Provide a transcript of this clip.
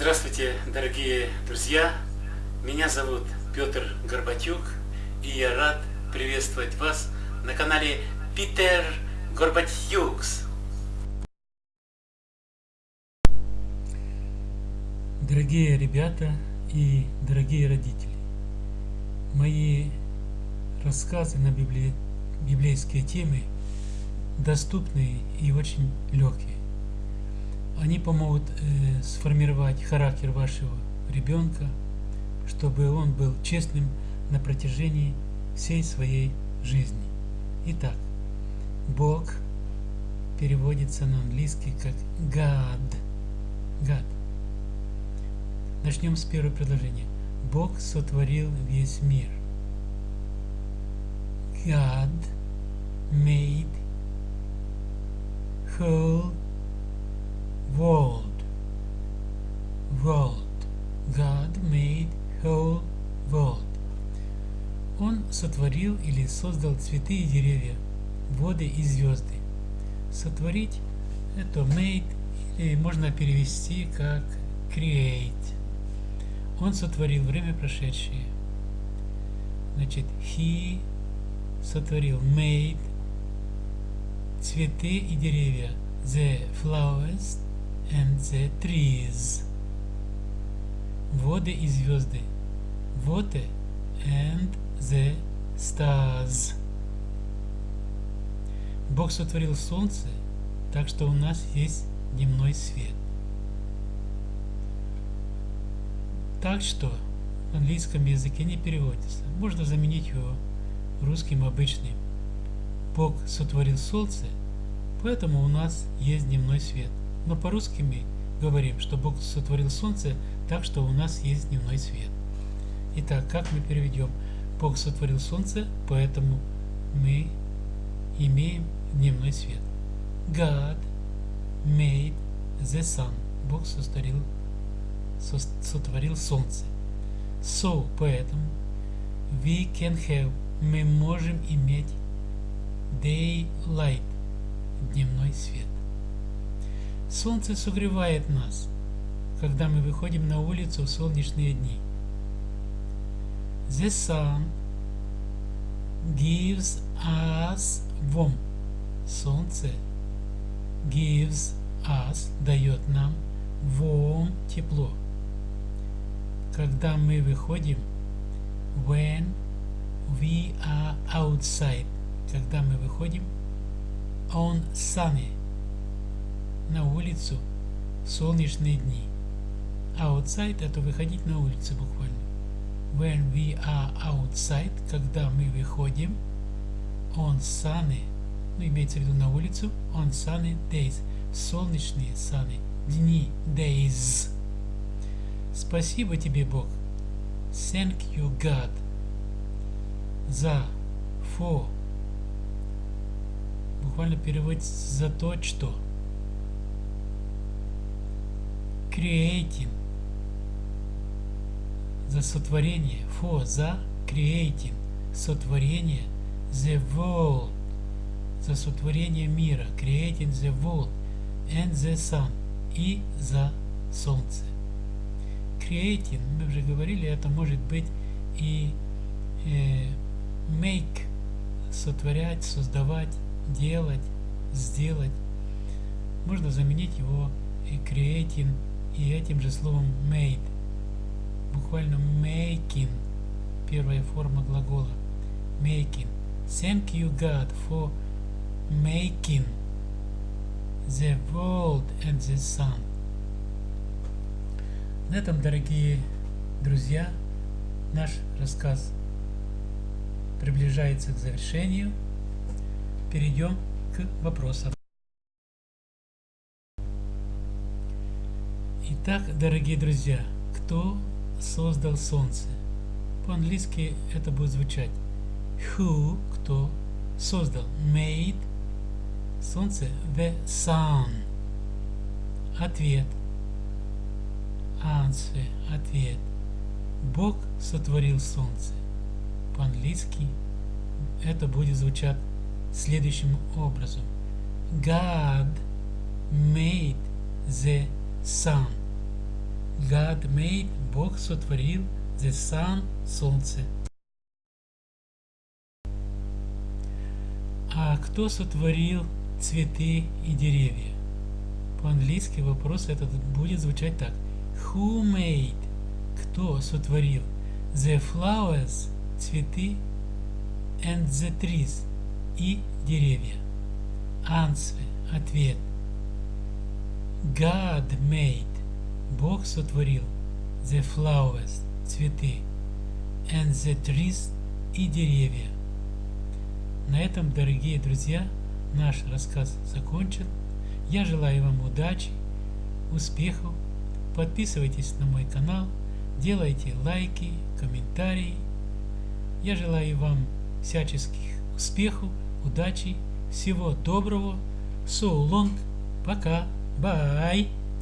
Здравствуйте, дорогие друзья! Меня зовут Петр Горбатюк, и я рад приветствовать вас на канале Питер Горбатюкс. Дорогие ребята и дорогие родители, мои рассказы на библи... библейские темы доступны и очень легкие. Они помогут э, сформировать характер вашего ребенка, чтобы он был честным на протяжении всей своей жизни. Итак, Бог переводится на английский как God. God. Начнем с первого предложения. Бог сотворил весь мир. God made whole world. World. God made whole world. Он сотворил или создал цветы и деревья, воды и звезды. Сотворить это made или можно перевести как create. Он сотворил время прошедшее. Значит, he сотворил made цветы и деревья. The flowers and the trees. Воды и звезды. Water and the stars. Бог сотворил солнце, так что у нас есть дневной свет. Так что в английском языке не переводится. Можно заменить его русским обычным. Бог сотворил солнце, поэтому у нас есть дневной свет. Но по-русски мы говорим, что Бог сотворил солнце, так что у нас есть дневной свет. Итак, как мы переведем? Бог сотворил солнце, поэтому мы имеем дневной свет. God made the sun. Бог сотворил сотворил солнце. So, поэтому, we can have, мы можем иметь daylight, дневной свет. Солнце согревает нас, когда мы выходим на улицу в солнечные дни. The sun gives us warm. Солнце gives us, дает нам warm, тепло когда мы выходим, when we are outside, когда мы выходим on sunny, на улицу в солнечные дни. Outside это выходить на улицу буквально. When we are outside, когда мы выходим on sunny, ну имеется в виду на улицу, on sunny days, солнечные sunny, дни, days. Спасибо тебе, Бог. Thank you, God. За, for. Буквально переводится за то, что. Creating. За сотворение. For, за creating. Сотворение. The world. За сотворение мира. Creating the world. And the sun. И за солнце creating, мы уже говорили, это может быть и э, make, сотворять, создавать, делать, сделать. Можно заменить его creating и этим же словом made. Буквально making, первая форма глагола. Making. Thank you, God, for making the world and the sun. На этом, дорогие друзья, наш рассказ приближается к завершению. Перейдем к вопросам. Итак, дорогие друзья, кто создал Солнце? По-английски это будет звучать Who, кто создал? Made Солнце, the sun. Ответ – Answer – ответ. Бог сотворил солнце. По-английски это будет звучать следующим образом. God made the sun. God made, Бог сотворил the sun, солнце. А кто сотворил цветы и деревья? По-английски вопрос этот будет звучать так. Who made? Кто сотворил? The flowers, цветы, and the trees, и деревья. Answer, ответ. God made, Бог сотворил. The flowers, цветы, and the trees, и деревья. На этом, дорогие друзья, наш рассказ закончен. Я желаю вам удачи, успехов. Подписывайтесь на мой канал, делайте лайки, комментарии. Я желаю вам всяческих успехов, удачи, всего доброго. So long. Пока. Bye.